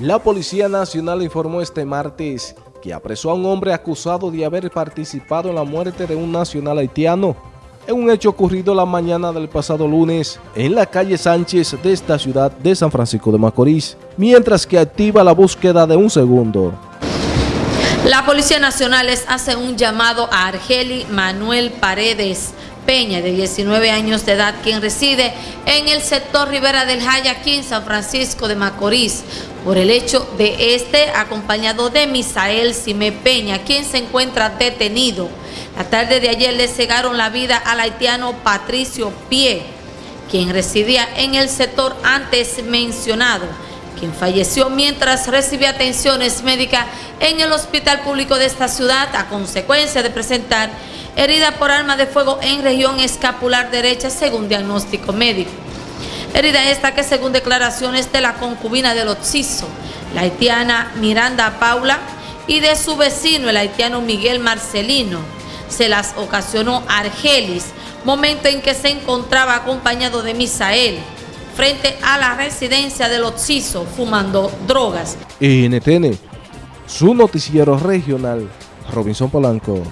La Policía Nacional informó este martes que apresó a un hombre acusado de haber participado en la muerte de un nacional haitiano en un hecho ocurrido la mañana del pasado lunes en la calle Sánchez de esta ciudad de San Francisco de Macorís, mientras que activa la búsqueda de un segundo. La Policía Nacional les hace un llamado a Argeli Manuel Paredes, Peña, de 19 años de edad, quien reside en el sector Rivera del Jaya, aquí en San Francisco de Macorís, por el hecho de este acompañado de Misael Cime Peña, quien se encuentra detenido. La tarde de ayer le cegaron la vida al haitiano Patricio Pie, quien residía en el sector antes mencionado, quien falleció mientras recibía atenciones médicas en el hospital público de esta ciudad a consecuencia de presentar herida por arma de fuego en región escapular derecha según diagnóstico médico. Herida esta que según declaraciones de la concubina del Oxiso, la haitiana Miranda Paula, y de su vecino, el haitiano Miguel Marcelino, se las ocasionó Argelis, momento en que se encontraba acompañado de Misael, frente a la residencia del Oxiso, fumando drogas. NTN, su noticiero regional, Robinson Polanco.